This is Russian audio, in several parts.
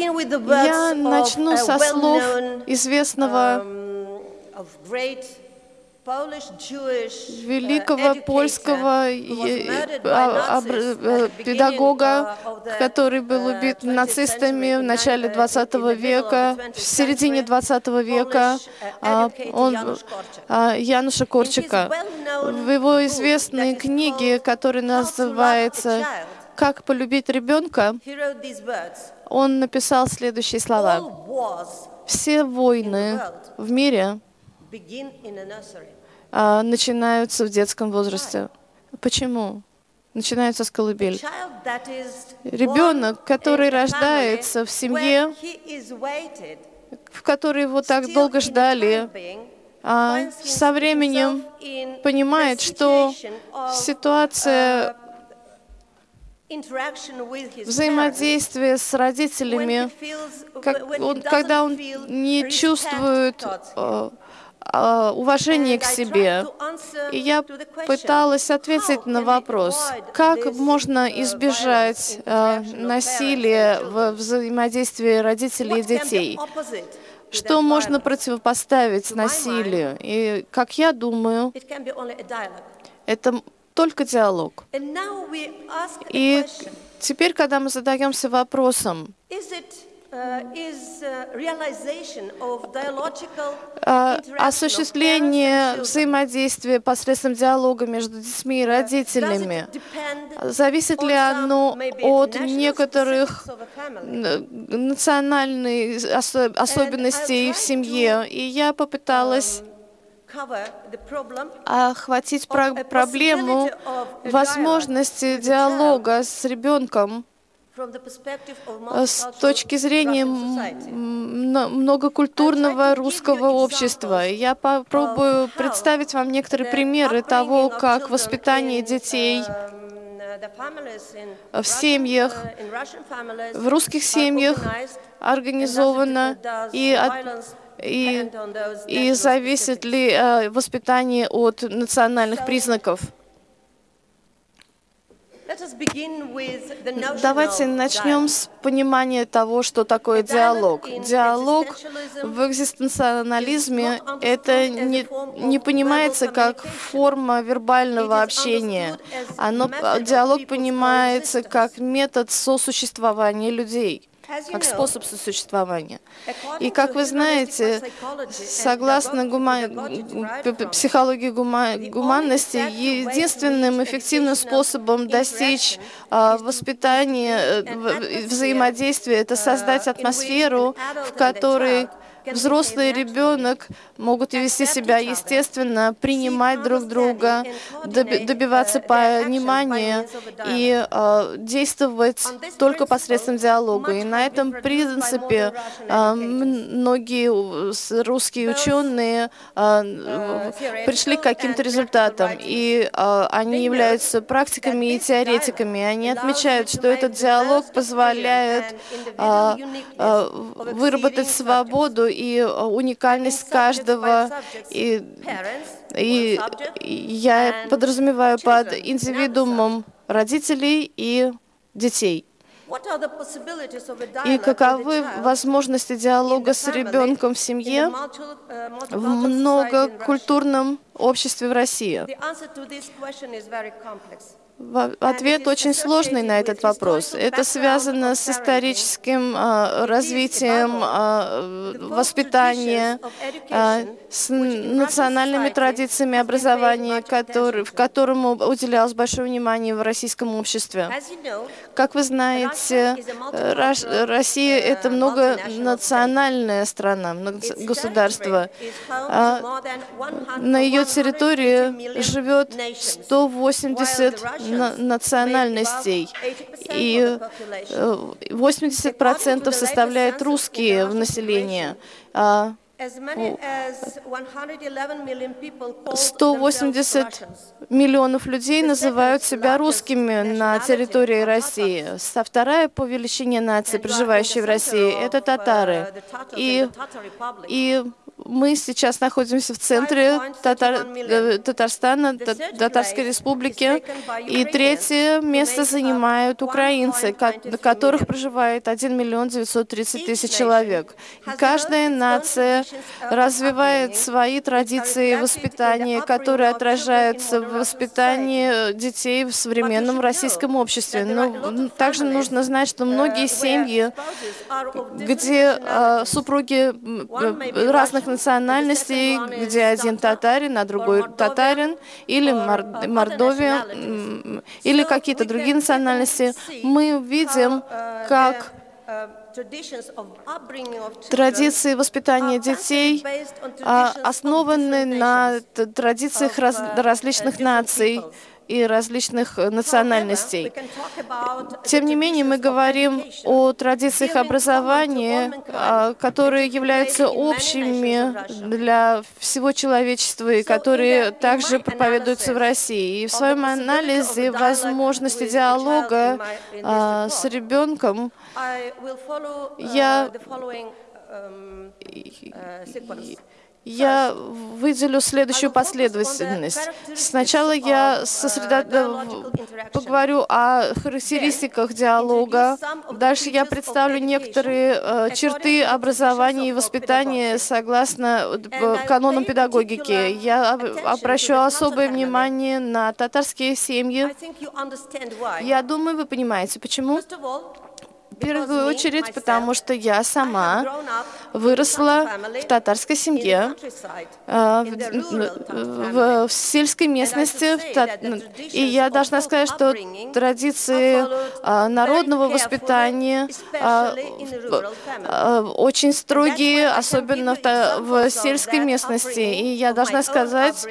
Я начну со слов известного великого польского педагога, который был убит нацистами в начале 20 века, в середине 20 века, он, Януша Корчика. В его известной книге, которая называется «Как полюбить ребенка», он написал следующие слова. «Все войны в мире а, начинаются в детском возрасте. Почему? Начинаются с колыбель. Ребенок, который рождается в семье, в которой его так долго ждали, а со временем понимает, что ситуация взаимодействие с родителями, как он, когда он не чувствует э, э, уважения к себе. И я пыталась ответить на вопрос, как можно избежать э, насилия в взаимодействии родителей и детей. Что можно противопоставить насилию? И, как я думаю, это только диалог. И теперь, когда мы задаемся вопросом, uh, uh, а, осуществление взаимодействия посредством диалога между детьми и родителями, зависит ли оно от некоторых национальных особенностей в семье? И я попыталась охватить проблему возможности диалога с ребенком с точки зрения многокультурного русского общества. Я попробую представить вам некоторые примеры того, как воспитание детей в семьях, в русских семьях организовано и и, и зависит ли э, воспитание от национальных признаков? Давайте начнем с понимания того, что такое диалог. Диалог в экзистенциализме — это не, не понимается как форма вербального общения. Оно, диалог понимается как метод сосуществования людей как способ сосуществования. И как вы знаете, согласно гума... психологии гума... гуманности, единственным эффективным способом достичь а, воспитания, э, взаимодействия, это создать атмосферу, в которой взрослый и ребенок могут вести себя естественно, принимать друг друга, добиваться понимания и э, действовать только посредством диалога. И на этом принципе э, многие русские ученые э, пришли к каким-то результатам. И э, они являются практиками и теоретиками. Они отмечают, что этот диалог позволяет э, э, выработать свободу и э, уникальность каждого. И, и я подразумеваю под индивидуумом родителей и детей. И каковы возможности диалога с ребенком в семье uh, в многокультурном обществе в России? Ответ очень сложный на этот вопрос. Это связано с историческим э, развитием э, воспитания, э, с национальными традициями образования, в которому уделялось большое внимание в российском обществе. Как вы знаете, Россия — это многонациональная страна, государство. На ее территории живет 180 национальностей, и 80% э, составляет русские в населении. А 180 миллионов людей называют себя русскими на территории России. Со вторая по величине нации, проживающие в России, это татары. И, и мы сейчас находимся в центре Татар, э, Татарстана, Татарской республики, и третье место занимают украинцы, на которых проживает 1 миллион 930 тысяч человек. Каждая нация развивает свои традиции воспитания, которые отражаются в воспитании детей в современном российском обществе. Но также нужно знать, что многие семьи, где э, супруги разных национальностей, где один татарин, а другой татарин, или Мордовия, или какие-то другие национальности, мы видим, как Традиции воспитания детей а, основаны на традициях раз, различных наций и различных э, национальностей. Тем не менее, мы говорим о традициях образования, а, которые являются общими для всего человечества и которые также проповедуются в России. И в своем анализе возможности диалога а, с ребенком я я выделю следующую последовательность. Сначала я сосредо... поговорю о характеристиках диалога. Дальше я представлю некоторые э, черты образования и воспитания согласно канонам педагогики. Я обращу особое внимание на татарские семьи. Я думаю, вы понимаете, почему. В первую очередь, потому что я сама выросла в татарской семье, а, в, в сельской местности, и я должна сказать, что традиции а, народного воспитания а, очень строгие, особенно в сельской местности. И я должна сказать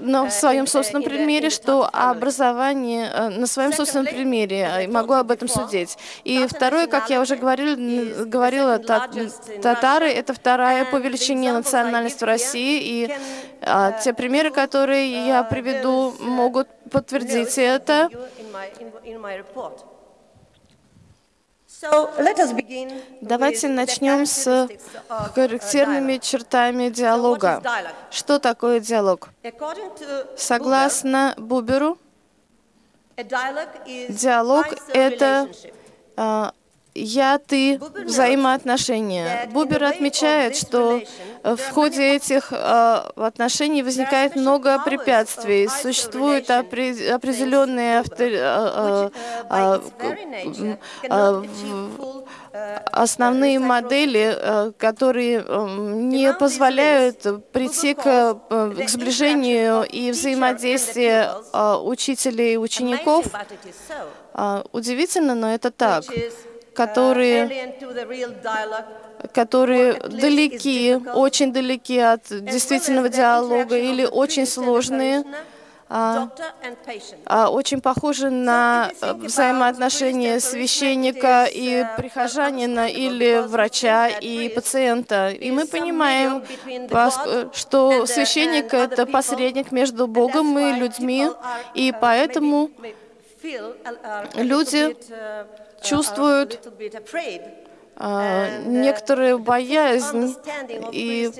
на своем собственном примере, что образование, на своем собственном примере могу об этом судить. И второе, как я уже говорил, говорила, татары — это вторая по величине национальность в России, и а, те примеры, которые я приведу, могут подтвердить это. Давайте начнем с характерными чертами диалога. Что такое диалог? Согласно Буберу, диалог — это я-ты взаимоотношения. Бубер отмечает, что в ходе этих э, отношений возникает много препятствий. Существуют определенные э, э, основные модели, которые не позволяют прийти к, к сближению и взаимодействию учителей и учеников. Удивительно, но это так которые, которые далеки, очень далеки от действительного диалога или очень сложные, а, а, очень похожи на взаимоотношения священника и прихожанина или врача и пациента. И мы понимаем, что священник — это посредник между Богом и людьми, и поэтому люди чувствуют а, некоторую боязнь и,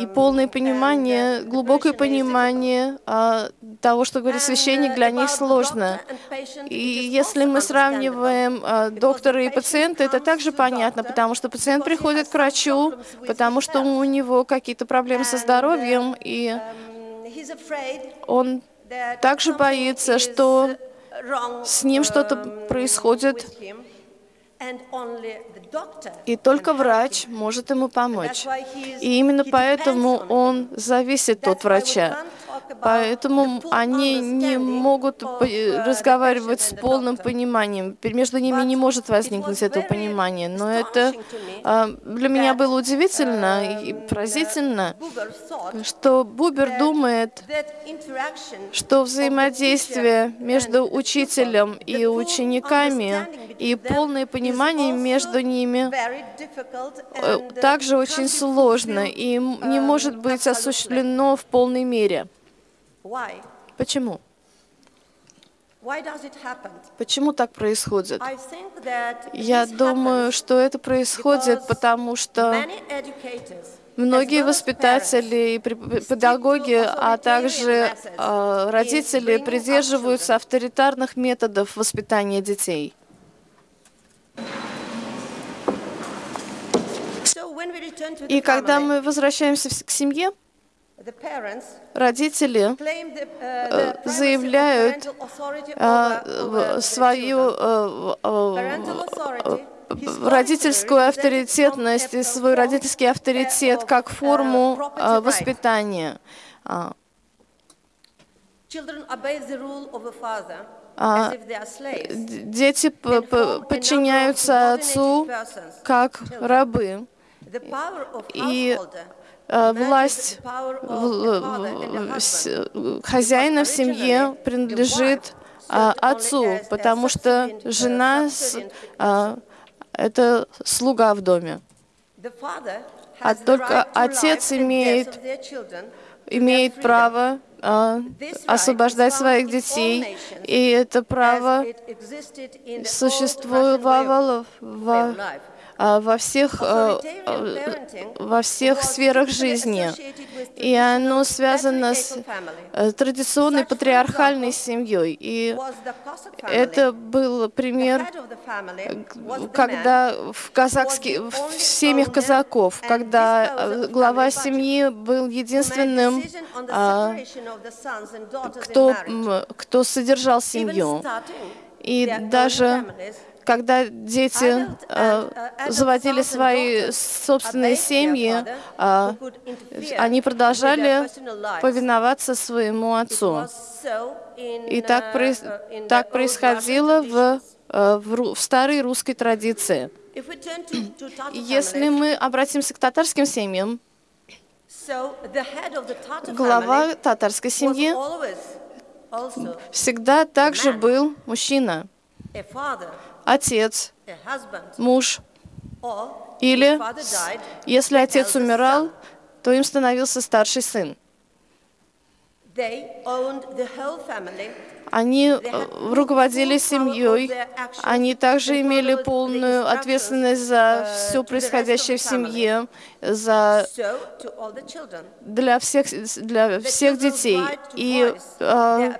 и полное понимание, глубокое понимание а, того, что говорит священник, для них сложно. И если мы сравниваем а, доктора и пациента, это также понятно, потому что пациент приходит к врачу, потому что у него какие-то проблемы со здоровьем, и он также боится, что с ним что-то происходит, и только врач может ему помочь. И именно поэтому он зависит от врача. Поэтому они не могут разговаривать с полным пониманием. Между ними не может возникнуть это понимание. Но это а, для меня было удивительно и поразительно, что Бубер думает, что взаимодействие между учителем и учениками и полное понимание между ними э, также очень сложно и не может быть осуществлено в полной мере. Почему? Почему так происходит? Я думаю, что это происходит, потому что многие воспитатели и педагоги, а также э, родители придерживаются авторитарных методов воспитания детей. И когда мы возвращаемся к семье, родители э, заявляют э, свою э, родительскую авторитетность и свой родительский авторитет как форму воспитания. А, дети подчиняются отцу как рабы. И Э, власть хозяина в семье принадлежит а, отцу, потому что жена а, — это слуга в доме. А только отец имеет, имеет право а, освобождать своих детей, и это право существовало в во всех, а, во всех сферах жизни. И оно связано с э, традиционной патриархальной семьей. И это был пример, когда в, казахских, в семьях казаков, когда э, глава семьи был единственным, а, кто, кто содержал семью. И даже когда дети э, заводили свои собственные семьи, э, они продолжали повиноваться своему отцу. И так, так происходило в, э, в, в старой русской традиции. Если мы обратимся к татарским семьям, глава татарской семьи всегда также был мужчина отец, муж, или если отец умирал, то им становился старший сын. Они э, руководили семьей, они также имели полную ответственность за все происходящее в семье, за для всех для всех детей. И э,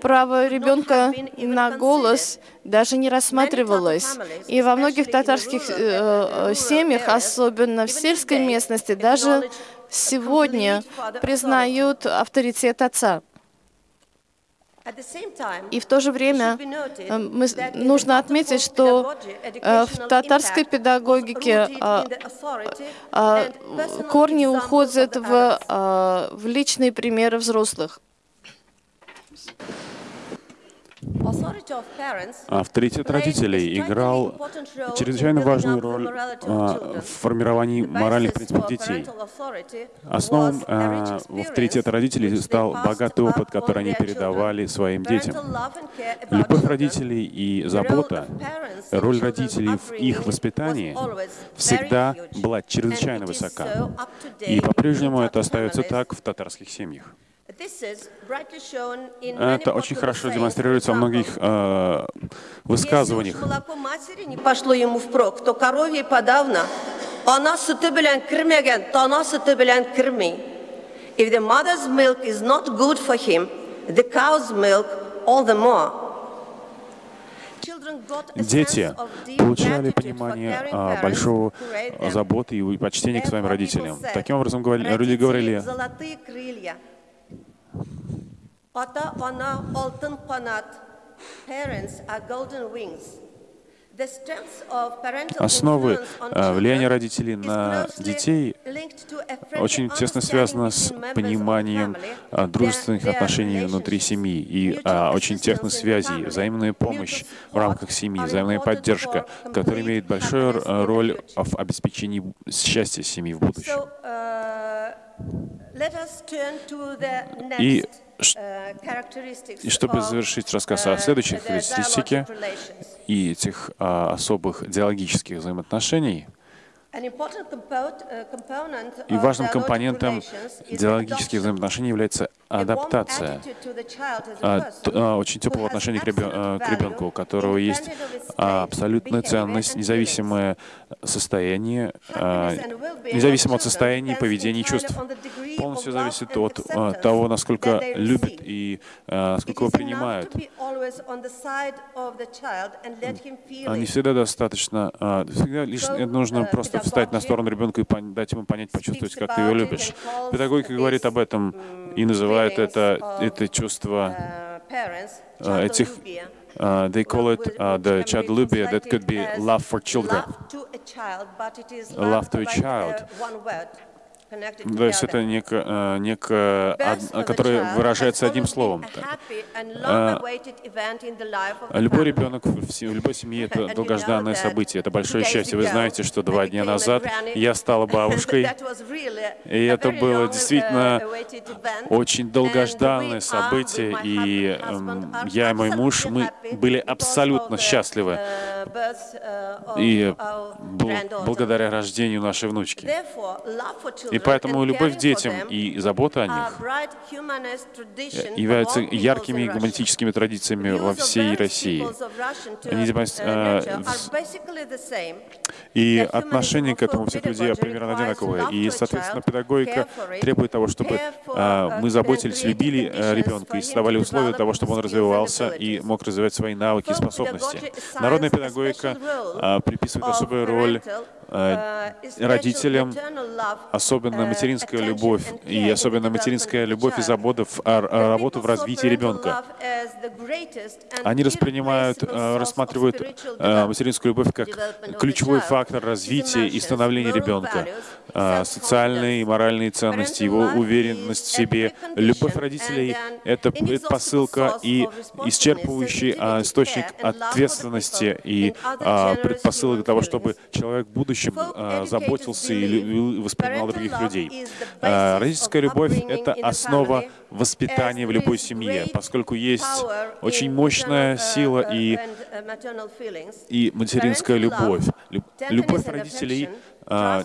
право ребенка на голос даже не рассматривалось. И во многих татарских э, семьях, особенно в сельской местности, даже сегодня признают авторитет отца. И в то же время э, мы, нужно отметить, что э, в татарской педагогике а, а, корни уходят в, а, в личные примеры взрослых. Авторитет родителей играл чрезвычайно важную роль а, в формировании моральных принципов детей. Основом а, авторитета родителей стал богатый опыт, который они передавали своим детям. Любовь родителей и забота, роль родителей в их воспитании всегда была чрезвычайно высока. И по-прежнему это остается так в татарских семьях. Это очень хорошо демонстрируется во многих э, высказываниях. молоко матери не пошло ему впрок, то коровье подавно. Она sütü bilen kirmegen, tana sütü bilen kirmi. If the mother's milk is not good for him, the cow's milk all the more. Дети получали понимание а, большого заботы и почтения к своим родителям. Таким образом, люди говорили, Ata, ana, altın kanat. Parents are golden wings. Основы э, влияния родителей на детей очень тесно связано с пониманием э, дружественных отношений внутри семьи и а, очень тесных связей, взаимная помощь в рамках семьи, взаимная поддержка, которая имеет большую роль в обеспечении счастья семьи в будущем. И и чтобы завершить рассказ о следующей характеристике и этих а, особых диалогических взаимоотношений, и важным компонентом диалогических взаимоотношений является адаптация, а, а, очень теплого отношения к, ребенку, у которого есть абсолютная ценность, независимое состояние, независимо от состояния, поведения и чувств. Полностью зависит от того, насколько любит и насколько его принимают. Не всегда достаточно, всегда лишь нужно просто встать на сторону ребенка и дать ему понять, почувствовать, как ты его любишь. Педагогика говорит об этом и называет это, это чувство uh, этих Uh, they call it uh, the childlubia that could be love for children. Love to a child. То есть это некое, некое которое выражается одним словом. А, любой ребенок в любой семье — это долгожданное событие, это большое счастье. Вы знаете, что два дня назад я стала бабушкой, и это было действительно очень долгожданное событие, и я и мой муж, мы были абсолютно счастливы, и благодаря рождению нашей внучки. И поэтому любовь к детям и забота о них являются яркими гуманистическими традициями во всей России. Они, э, и отношение к этому всех людей примерно одинаковое. И, соответственно, педагогика требует того, чтобы э, мы заботились, любили э, ребенка и создавали условия того, чтобы он развивался и мог развивать свои навыки и способности. Народная педагогика приписывает особую роль родителям, особенно материнская любовь, и особенно материнская любовь и забота в, работу в развитии ребенка. Они воспринимают, э, рассматривают э, материнскую любовь как ключевой фактор развития и становления ребенка. Социальные и моральные ценности, его уверенность в себе. Любовь родителей — это предпосылка и исчерпывающий источник ответственности и предпосылок для того, чтобы человек в будущем а, заботился и воспринимал других людей. А, родительская любовь — это основа воспитания в любой семье, поскольку есть очень мощная сила и, и материнская любовь. Любовь родителей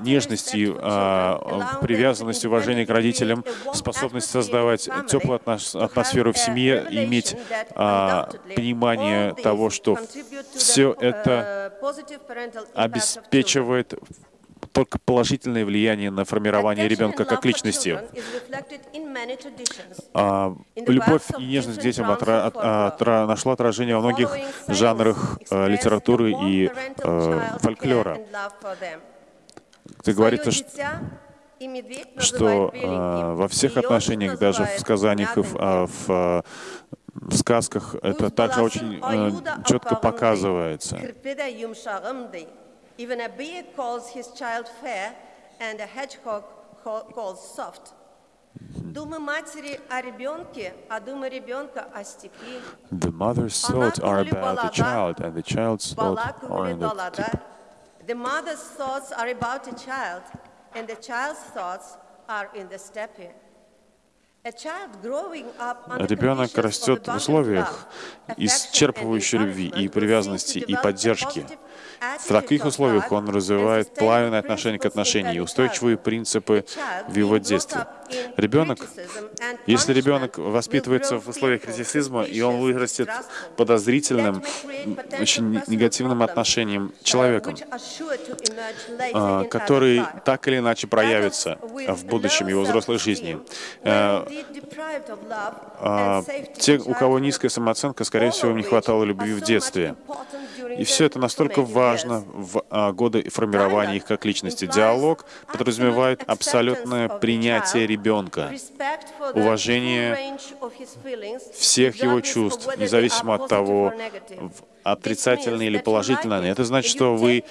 нежности, а, привязанность, уважение к родителям, способность создавать теплую атмосферу в семье иметь а, понимание того, что все это обеспечивает только положительное влияние на формирование ребенка как личности. А, любовь и нежность к детям отра отра нашла отражение во многих жанрах э, литературы и э, фольклора где говорится, что э, во всех отношениях, даже в сказаниях в, э, в, в сказках, это также очень э, четко показывается. The mother's thoughts are about the child, and the child's thoughts are in the. The mother's thoughts are about a child, and the child's thoughts are in the steppe. Ребенок растет в условиях исчерпывающей любви и привязанности и поддержки. В таких условиях он развивает плавное отношение к отношениям и устойчивые принципы в его детстве. Ребенок, если ребенок воспитывается в условиях критицизма, и он вырастет подозрительным, очень негативным отношением человеком, а, который так или иначе проявится в будущем его взрослой жизни. Э, а, те, у кого низкая самооценка, скорее всего, не хватало любви в детстве. И все это настолько важно в а, годы формирования их как личности. Диалог подразумевает абсолютное принятие ребенка, уважение всех его чувств, независимо от того, отрицательные или положительные. Это значит, что вы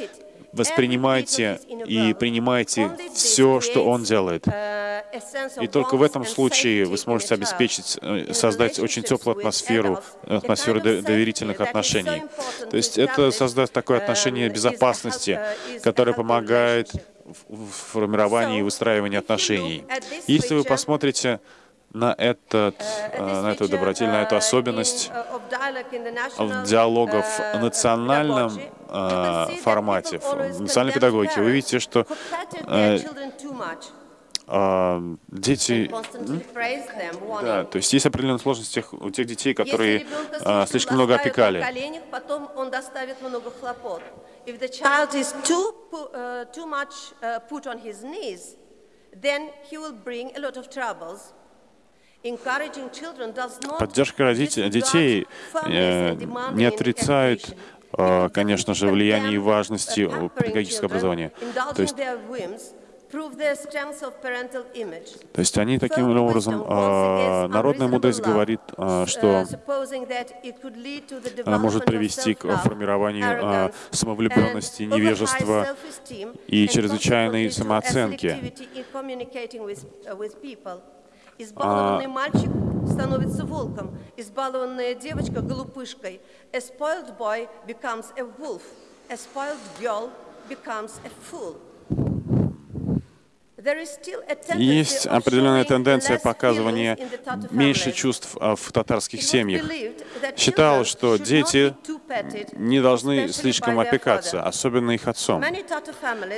воспринимайте и принимайте все, что он делает. И только в этом случае вы сможете обеспечить, э, создать очень теплую атмосферу, атмосферу доверительных отношений. То есть это создать такое отношение безопасности, которое помогает в формировании и выстраивании отношений. Если вы посмотрите на, этот, э, на эту добротель, на эту особенность диалога в национальном формате, в национальной педагогике, вы видите, что дети... Да, то есть есть определенные сложности у тех детей, которые э, слишком много опекали. потом он доставит много хлопот. If the child is too, uh, too much uh, put on his knees, then he will bring a lot of troubles. Поддержка родителей, детей э, не отрицает, э, конечно же, влияние и важности педагогического образования. То есть, то есть они таким образом, э, народная мудрость говорит, э, что она может привести к формированию э, самовлюбленности, невежества и чрезвычайной самооценки. Избалованный а... мальчик становится волком, избалованная девочка — глупышкой. A spoiled boy becomes a wolf. A spoiled girl becomes a fool. Есть определенная тенденция показывания меньше чувств а, в татарских семьях. Считалось, что дети не должны слишком опекаться, особенно их отцом.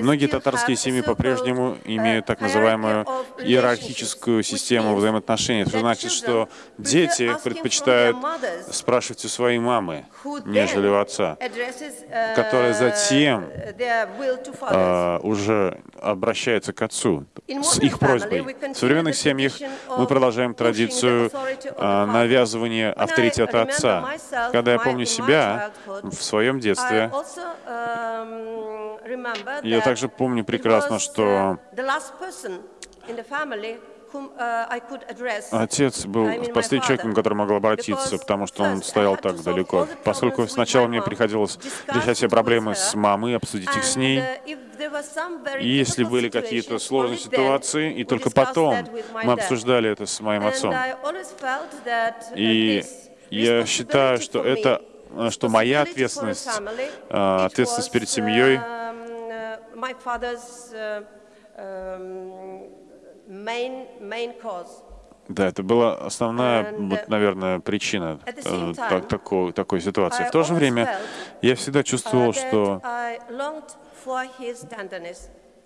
Многие татарские семьи по-прежнему имеют так называемую иерархическую систему взаимоотношений. Это значит, что дети предпочитают спрашивать у своей мамы, нежели у отца, которая затем uh, уже обращается к отцу с их просьбой. В современных семьях мы продолжаем традицию а, навязывания авторитета отца. Когда я помню себя в своем детстве, я также помню прекрасно, что Отец был последним человеком, к которому могла обратиться, потому что он стоял так далеко. Поскольку сначала мне приходилось решать все проблемы с мамой, обсудить их с ней, и если были какие-то сложные ситуации, и только потом мы обсуждали это с моим отцом. И я считаю, что это что моя ответственность, ответственность перед семьей. Да, это была основная, вот, наверное, причина э, так, такой, такой ситуации. В то же время я всегда чувствовал, uh, что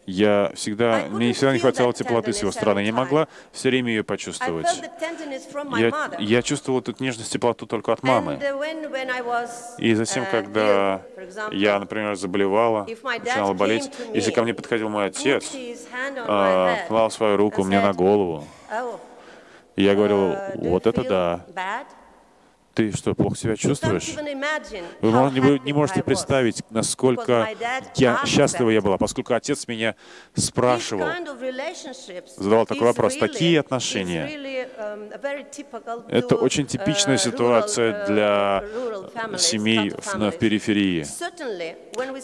я всегда, мне всегда не хватало теплоты с его стороны. Я не могла все время ее почувствовать. Я, я чувствовал эту нежность, теплоту только от мамы. И затем, uh, когда я, например, заболевала, начинала болеть, если ко мне подходил мой отец, а, клал свою руку мне на голову, oh, я говорил, uh, вот это да. Ты что, плохо себя чувствуешь? Вы, не можете представить, насколько я счастлива я была, поскольку отец меня спрашивал, задавал такой вопрос. Такие отношения um, — это очень типичная uh, ситуация для uh, семей в, в периферии.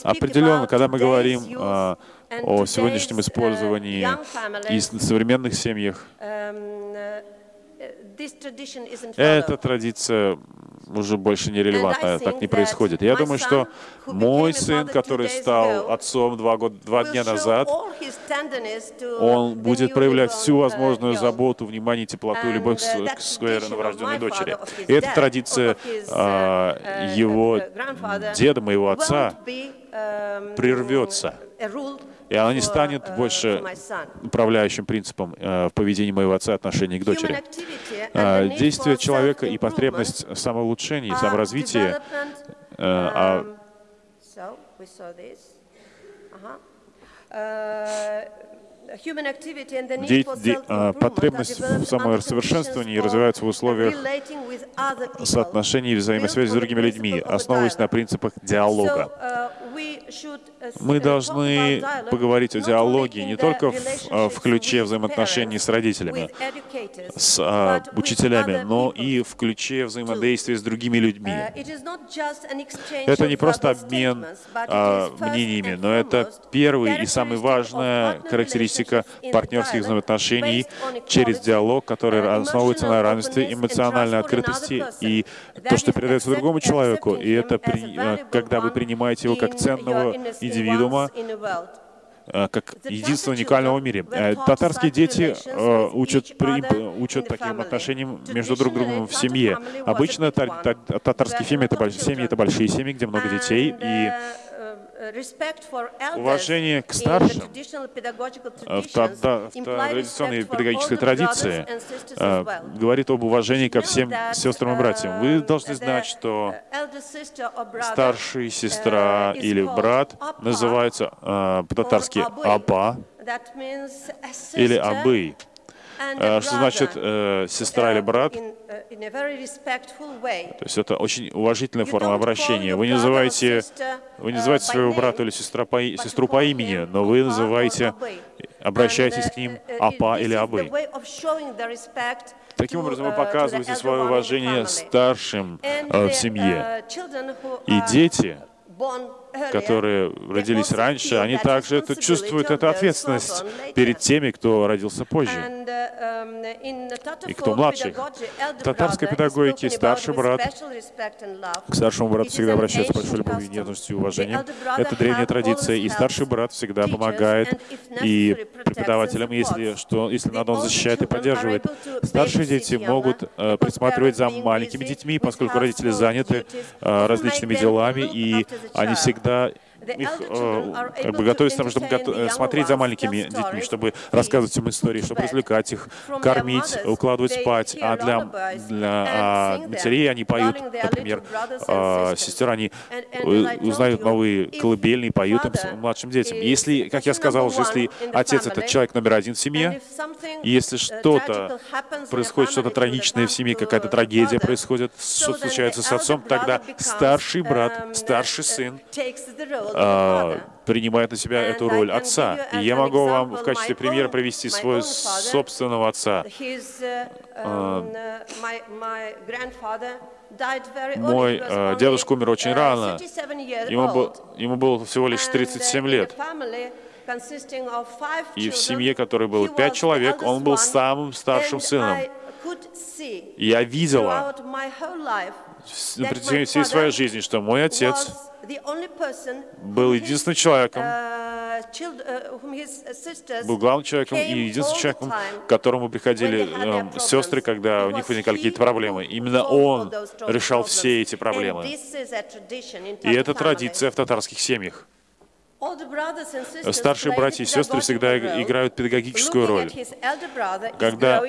Определенно, когда мы говорим о, о сегодняшнем использовании и современных семьях, um, эта традиция уже больше не релевантна, так не происходит. Я думаю, что мой сын, который стал отцом два, года, два дня назад, он будет проявлять всю возможную заботу, внимание, теплоту любовь к своей новорожденной дочери. И эта традиция а, uh, его деда, моего отца, um, прервется и она не станет uh, больше управляющим принципом э, в поведении моего отца отношении к дочери. Э, действие человека и потребность самоулучшения саморазвития а А, потребность в самосовершенствовании развивается в условиях соотношений и взаимосвязи с другими людьми, основываясь на принципах диалога. Мы должны поговорить о диалоге не только в, а, в ключе взаимоотношений с родителями, с а, учителями, но и в ключе взаимодействия с другими людьми. Это не просто обмен а, мнениями, но это первый и самый важная характеристика партнерских взаимоотношений через диалог, который основывается на равенстве, эмоциональной открытости и то, что передается другому человеку. И это при, когда вы принимаете его как ценного индивидуума, э, как единственного уникального в мире. Э, татарские дети э, учат, учат таким отношениям между друг другом в семье. Обычно татарские семьи это, семьи — это большие семьи, где много детей, и Уважение к старшим в, традиционной педагогической традиции э, говорит об уважении ко всем сестрам и братьям. Вы uh, должны знать, что старшая сестра uh, или брат называется э, по-татарски «апа» или «абый». Что значит э, сестра или брат? То есть это очень уважительная форма обращения. Вы не называете, вы не называете своего брата или сестра по, сестру по имени, но вы называете, обращаетесь к ним апа или абы. Таким образом, вы показываете свое уважение старшим э, в семье. И дети которые родились раньше, они также это чувствуют эту ответственность перед теми, кто родился позже. И кто младше. В татарской педагогике старший брат. к старшему брату всегда обращается с большой любовью, нежностью и уважением. Это древняя традиция, и старший брат всегда помогает и преподавателям, если, что, если надо, он защищает и поддерживает. Старшие дети могут э, присматривать за маленькими детьми, поскольку родители заняты э, различными делами, и они всегда that их э, как бы готовить тому, чтобы гото смотреть за маленькими детьми, чтобы рассказывать им истории, чтобы развлекать их, кормить, укладывать спать. А для, для а матерей они поют, например, а, сестер, они узнают новые колыбельные, поют им младшим детям. Если, как я сказал, если отец — это человек номер один в семье, если что-то происходит, что-то трагичное в семье, какая-то трагедия происходит, что случается с отцом, тогда старший брат, старший сын принимает на себя эту роль отца. И я могу вам в качестве примера привести своего собственного отца. А, мой э, дедушка умер очень рано. Ему, был, ему было всего лишь 37 лет. И в семье, которой было пять человек, он был самым старшим сыном. Я видела на протяжении всей своей жизни, что мой отец был единственным человеком, был главным человеком и единственным человеком, к которому приходили э, сестры, когда у них возникали какие-то проблемы. Именно он решал все эти проблемы. И это традиция в татарских семьях. Старшие братья и сестры всегда играют педагогическую роль. Когда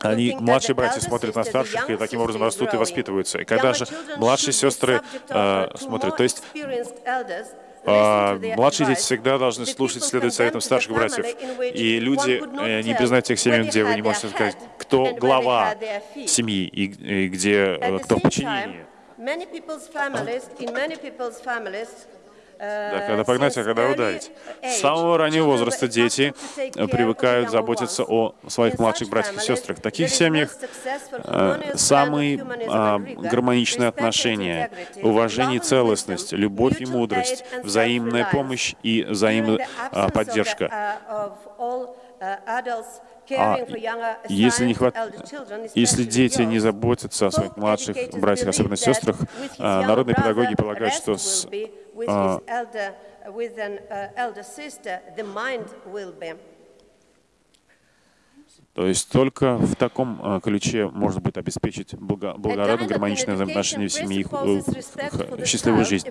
они, младшие братья смотрят на старших и таким образом растут и воспитываются. И когда же младшие сестры э, смотрят, то есть а, младшие дети всегда должны слушать, следовать советам старших братьев. И люди э, не признают тех семей, где вы не можете сказать, кто глава семьи и, и где э, кто в подчинении. Да, когда погнать, а когда ударить. С самого раннего возраста дети привыкают заботиться о своих младших братьях и сестрах. В таких семьях э, самые э, гармоничные отношения, уважение и целостность, любовь и мудрость, взаимная помощь и взаимная э, поддержка. А если, не хват... если дети не заботятся о своих младших братьях, особенно сестрах, народные педагоги полагают, что с with his elder, with an uh, elder sister, the mind will be. То есть только в таком а, ключе можно будет обеспечить благородное, гармоничное взаимоотношение в семье и э, счастливую жизнь.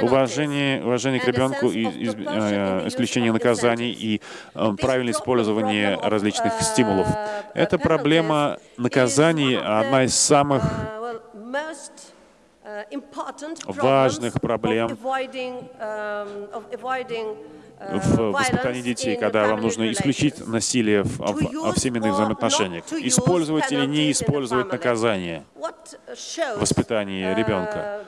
Уважение, уважение к ребенку, и, из, э, исключение наказаний и э, правильное использование различных стимулов. Эта проблема наказаний одна из самых важных проблем в воспитании детей, когда вам нужно исключить насилие в, в, в семейных взаимоотношениях? Использовать или не использовать наказание в воспитании ребенка?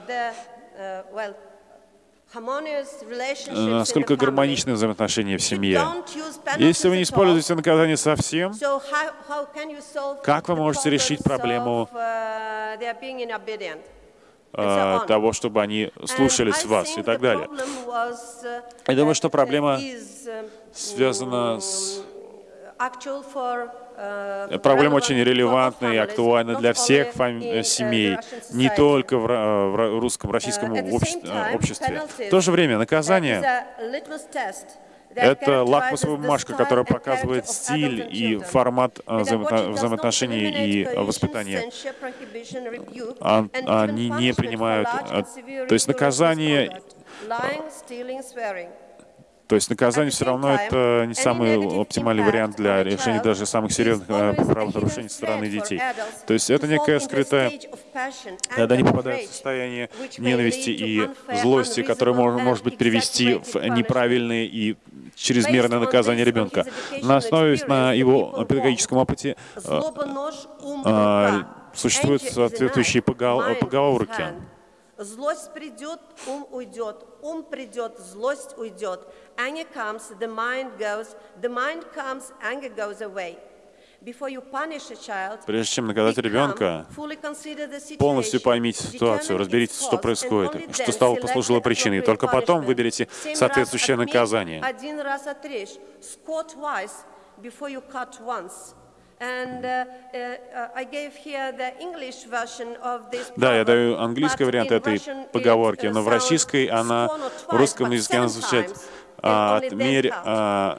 Насколько гармоничны взаимоотношения в семье? Если вы не используете наказание совсем, как вы можете решить проблему э, того, чтобы они слушались вас и так далее? Я думаю, что проблема связана с Э, проблема очень релевантна и актуальна для всех семей, не только в, в русском, российском обществе. В то же время наказание — это лакмусовая бумажка, которая показывает стиль и формат взаимоотношений и воспитания. Они не принимают... То есть наказание то есть наказание все равно это не самый оптимальный вариант для решения даже самых серьезных э, правонарушений со стороны детей. То есть это некая скрытая, когда они попадают в состояние ненависти и злости, которое может быть привести в неправильные и чрезмерное наказание ребенка. На основе, на его педагогическом опыте э, э, существуют соответствующие поговорки. Злость придет, ум уйдет. Ум придет, злость уйдет. Anger comes, the mind goes. The mind comes, anger goes away. Прежде чем наказать ребенка, полностью поймите ситуацию, разберитесь, что происходит, что стало послужило причиной. Только потом выберите соответствующее наказание. Uh, uh, да, я даю английский вариант этой поговорки, но в российской она, в русском языке она звучит отмерь а,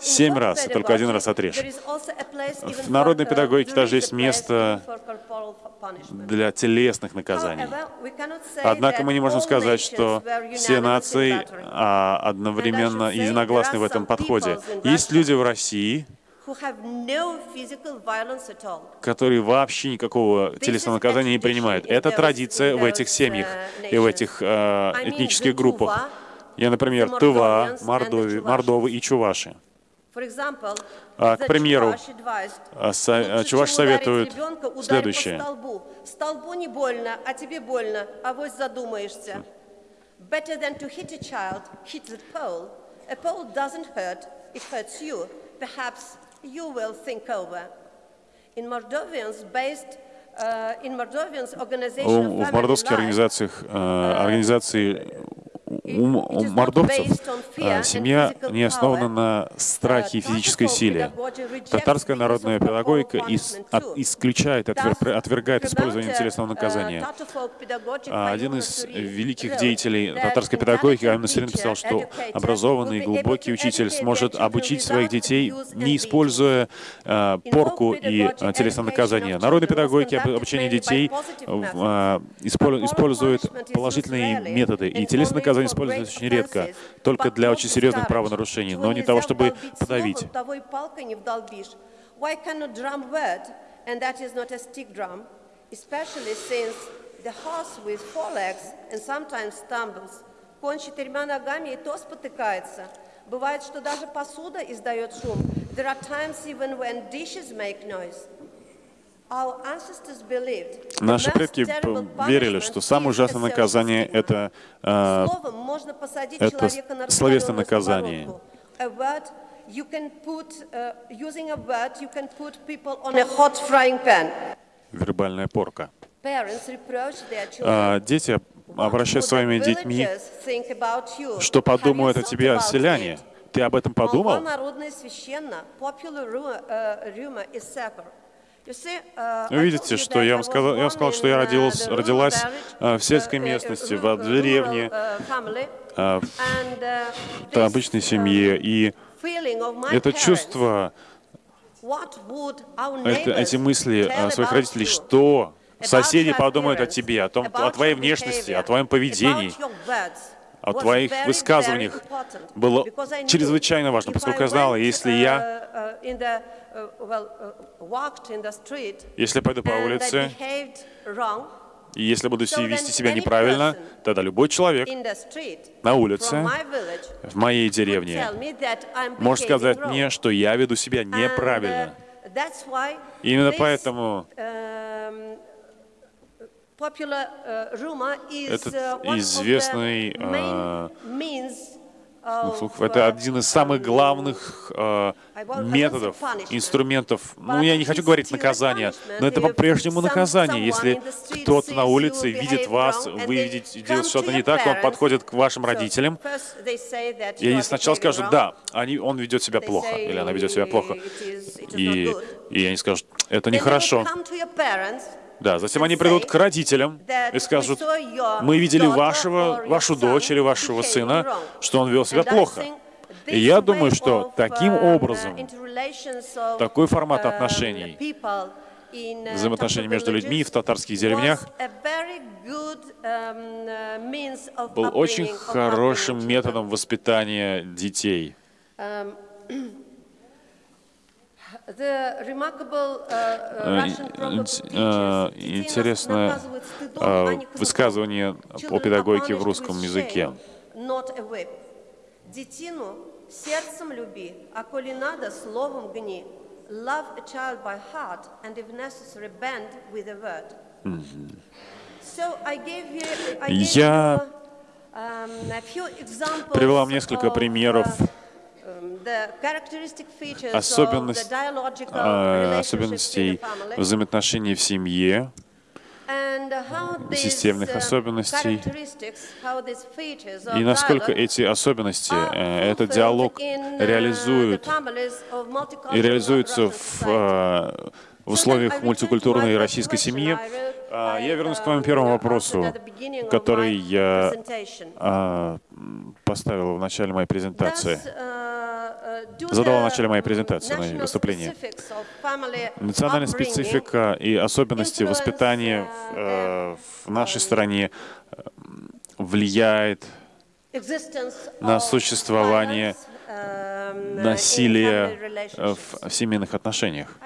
семь раз, только один раз отрежь. В народной педагогике даже есть место для телесных наказаний. Однако мы не можем сказать, что все нации а, одновременно единогласны в этом подходе. Есть люди в России, которые вообще никакого телесного наказания не принимают. Это традиция в этих семьях и в этих э, этнических группах. Я, например, Тыва, Мордови, Мордовы и Чуваши. А, к примеру, а, а, Чуваш советует следующее. Столбу не больно, а тебе больно, а вот задумаешься. Better than to hit a child, hit the pole. A pole doesn't hurt, it hurts you. Perhaps you will think over. In Moldovians based uh, в мордовских организациях, организации у мордовцев а, семья не основана на страхе и физической силе. Татарская народная педагогика исключает, отвергает использование телесного наказания. А, один из великих деятелей татарской педагогики, Айман Населин, писал, что образованный, глубокий учитель сможет обучить своих детей, не используя а, порку и телесное наказание. Народная педагогика обучение детей использует положительные методы, и телесное наказание используется очень редко, только для очень серьезных правонарушений, но не того, чтобы подавить. Especially since the horse with four legs and sometimes stumbles. Конь четырьмя ногами и то спотыкается. Бывает, что даже посуда издает шум. There are times even when dishes make noise. Наши предки верили, что самое ужасное наказание — это, э, это словесное наказание. Вербальная порка. А, дети обращаются с своими детьми, что подумают о тебе селяне. Ты об этом подумал? Вы видите, что я вам сказал, я вам сказал что я родилась, родилась в сельской местности, в деревне, в обычной семье. И это чувство, это, эти мысли своих родителей, что соседи подумают о тебе, о, том, о твоей внешности, о твоем поведении, о твоих высказываниях. было чрезвычайно важно, поскольку я знала, если я если я пойду по улице, И если буду вести себя неправильно, тогда любой человек на улице, в моей деревне, может сказать мне, что я веду себя неправильно. Именно поэтому этот известный э, это один из самых главных э, методов, инструментов. Ну, я не хочу говорить наказание, но это по-прежнему наказание. Если кто-то на улице видит вас, вы видите, делает что-то не так, он подходит к вашим родителям, и они сначала скажут, да, они, он ведет себя плохо, или она ведет себя плохо. И, и они скажут, это нехорошо. Да, затем они придут к родителям и скажут, мы видели вашего, вашу дочь или вашего сына, что он вел себя плохо. И я думаю, что таким образом, такой формат отношений, взаимоотношений между людьми в татарских деревнях был очень хорошим методом воспитания детей. Интересное высказывание о педагогике в русском языке. Детину сердцем люби, а коли надо, словом гни. Love a child by heart, and if necessary, bend with a word. So I gave you, I gave Я you, привела несколько примеров особенность, а, особенностей взаимоотношений в семье, системных особенностей, и насколько эти особенности, э, этот диалог реализуют и реализуются в, э, в условиях мультикультурной российской семьи. А, я вернусь к моему первому вопросу, который я а, поставил в начале моей презентации задала в начале моей презентации, моей выступления. Национальная специфика и особенности воспитания в, э, в нашей стране э, влияет на существование насилия в семейных отношениях?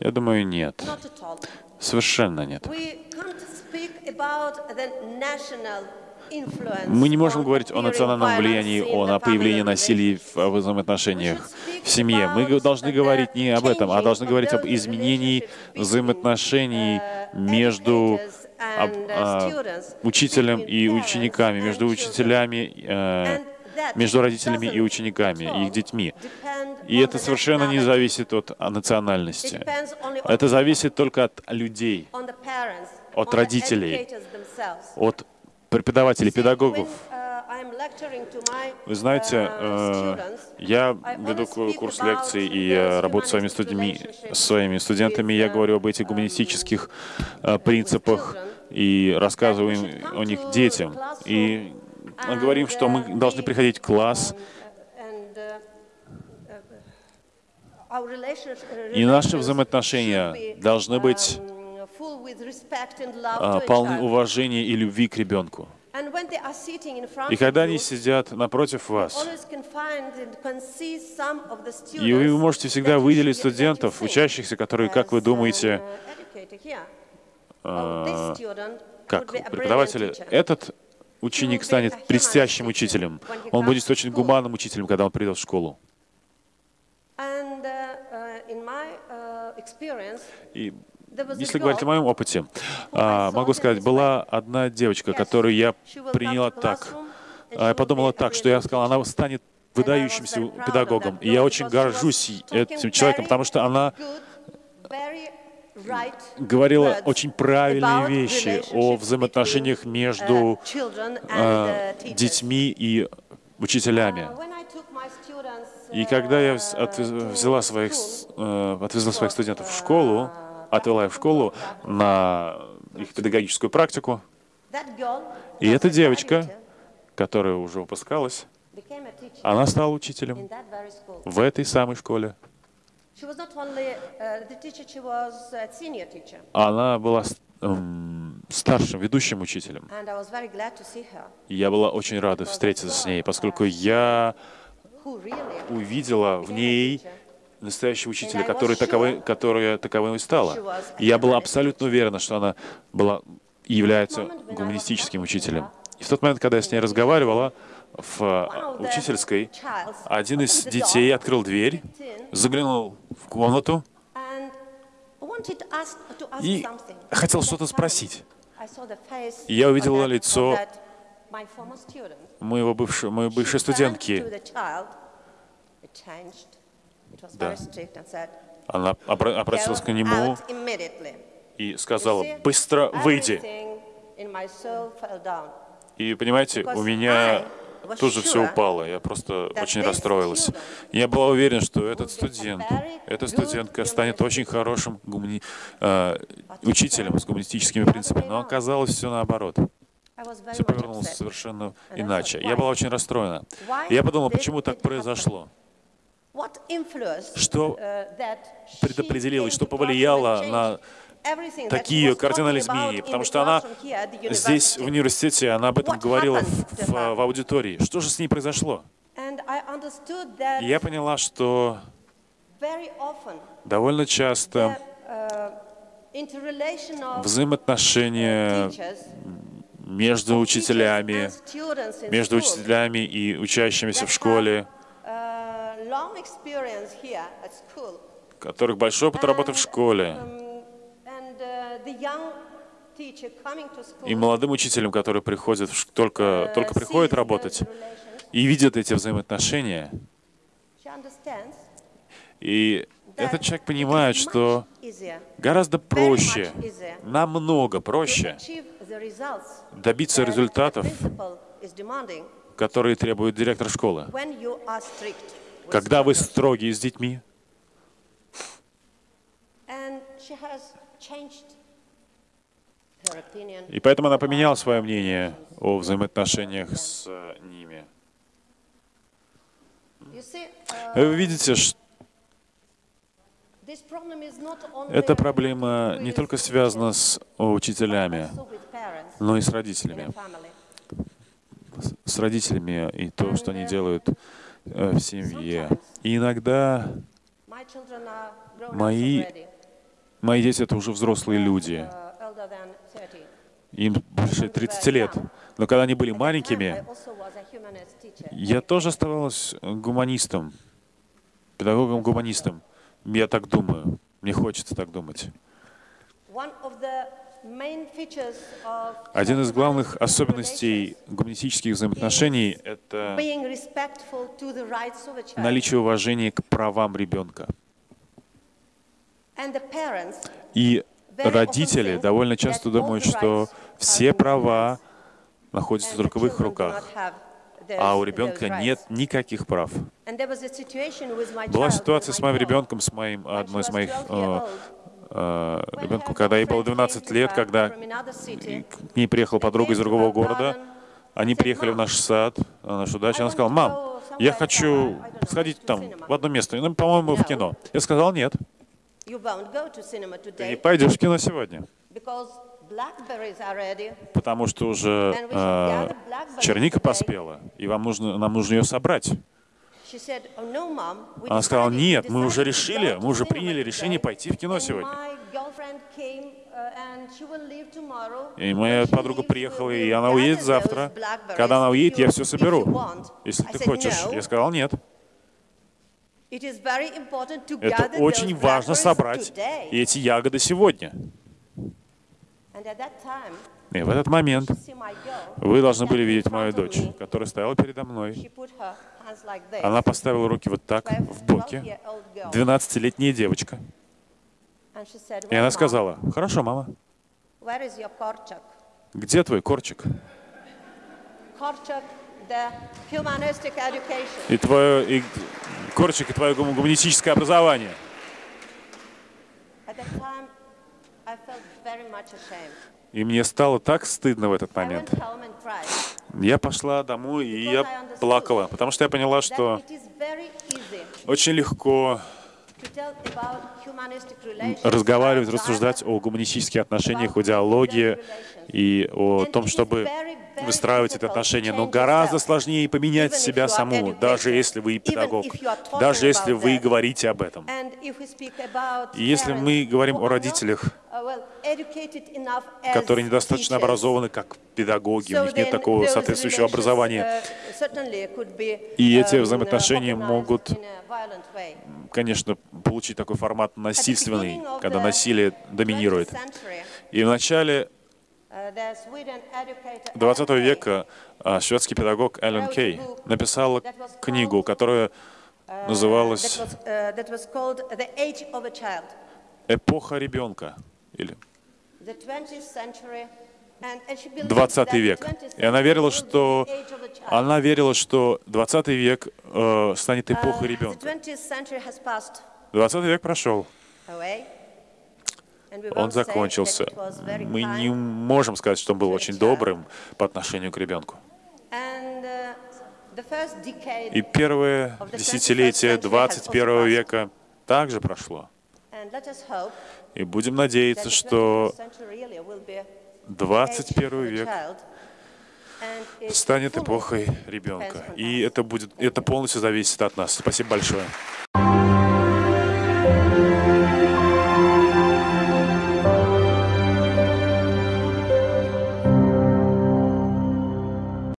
Я думаю, нет. Совершенно нет. Мы не можем говорить о национальном влиянии, о появлении насилия в взаимоотношениях в семье. Мы должны говорить не об этом, а должны говорить об изменении взаимоотношений между об, а, учителем и учениками, между учителями, а, между родителями и учениками, их детьми. И это совершенно не зависит от национальности. Это зависит только от людей, от родителей, от преподавателей, педагогов. Вы знаете, э, я веду курс лекций и работаю с своими, студиями, своими студентами. Я говорю об этих гуманистических э, принципах и рассказываю им о них детям. И говорим, что мы должны приходить в класс, и наши взаимоотношения должны быть а, полны уважения и любви к ребенку. И когда они сидят напротив вас, и вы можете всегда выделить студентов, учащихся, которые, как вы думаете, uh, как преподаватели, этот ученик станет блестящим учителем. Он будет очень гуманным учителем, когда он придет в школу. Uh, uh, и если говорить о моем опыте, а, могу сказать, была одна девочка, которую я приняла так. А, я подумала так, что я сказала, она станет выдающимся педагогом. И я очень горжусь этим человеком, потому что она говорила очень правильные вещи о взаимоотношениях между э, детьми и учителями. И когда я взяла своих, э, отвезла своих студентов в школу, отвела их в школу на их педагогическую практику. И эта девочка, которая уже выпускалась, она стала учителем в этой самой школе. Она была эм, старшим, ведущим учителем. И я была очень рада встретиться с ней, поскольку я увидела в ней настоящего учителя, который таковой, которая таковой и стала. И я была абсолютно уверена, что она была является гуманистическим учителем. И в тот момент, когда я с ней разговаривала, в э, учительской один из детей открыл дверь, заглянул в комнату и хотел что-то спросить. И я увидела лицо моего бывшего, моей бывшей студентки. Да. Она обратилась к нему и сказала, быстро выйди. И понимаете, у меня тоже все упало. Я просто очень расстроилась. Я была уверена, что этот студент, эта студентка станет очень хорошим гумани... э, учителем с гуманистическими принципами, но оказалось все наоборот. Все повернулось совершенно иначе. Я была очень расстроена. Я подумала, почему так произошло? Что предопределило, что повлияло на такие кардинальные изменения, потому что она здесь, в университете, она об этом говорила в, в, в аудитории. Что же с ней произошло? И я поняла, что довольно часто взаимоотношения между учителями, между учителями и учащимися в школе, у которых большой опыт работы в школе, и молодым учителям, которые приходят, только, только приходят работать и видят эти взаимоотношения, и этот человек понимает, что гораздо проще, намного проще добиться результатов, которые требует директор школы. Когда вы строгие с детьми, и поэтому она поменяла свое мнение о взаимоотношениях с ними. Вы видите, что эта проблема не только связана с учителями, но и с родителями. С родителями и то, что они делают э, в семье. И иногда мои, мои дети — это уже взрослые люди. Им больше 30 лет. Но когда они были маленькими, я тоже оставалась гуманистом, педагогом-гуманистом. Я так думаю. Мне хочется так думать. Один из главных особенностей гуманистических взаимоотношений — это наличие уважения к правам ребенка. И родители довольно часто думают, что все права находятся только в их руках, а у ребенка нет никаких прав. Была ситуация с моим ребенком, с моим, одной из моих э, ребенком, когда ей было 12 лет, когда к ней приехала подруга из другого города, они приехали в наш сад, на нашу дачу, она сказала, мам, я хочу сходить там в одно место, ну, по-моему, в кино. Я сказал, нет. Ты не пойдешь в кино сегодня. потому что уже э, черника поспела, и вам нужно, нам нужно ее собрать. Oh, Она сказала, нет, мы уже решили, мы уже приняли решение пойти в кино сегодня. Uh, и моя подруга приехала, и она уедет завтра. Когда она уедет, я все соберу. Если ты хочешь. Я сказал, нет. Это очень важно собрать эти ягоды сегодня. И в этот момент вы должны были видеть мою дочь, которая стояла передо мной. Она поставила руки вот так, в боки. 12-летняя девочка. И она сказала, «Хорошо, мама. Где твой корчик?» И твое, и корчик, и твое гуманистическое образование. И мне стало так стыдно в этот момент. Я пошла домой, и я плакала, потому что я поняла, что очень легко разговаривать, рассуждать о гуманистических отношениях, о диалоге и о том, чтобы выстраивать эти отношения, но гораздо сложнее поменять себя саму, даже если вы педагог, даже если вы говорите об этом. И если мы говорим о родителях, которые недостаточно образованы как педагоги, у них нет такого соответствующего образования, и эти взаимоотношения могут, конечно, получить такой формат насильственный, когда насилие доминирует. И в начале 20 века а, шведский педагог Эллен Кей написал книгу, которая называлась «Эпоха ребенка» или 20 век. И она верила, что она верила, что 20 век э, станет эпохой ребенка. 20 век прошел. Он закончился. Мы не можем сказать, что он был очень добрым по отношению к ребенку. И первое десятилетие 21 века также прошло. И будем надеяться, что 21 век станет эпохой ребенка. И это будет, это полностью зависит от нас. Спасибо большое.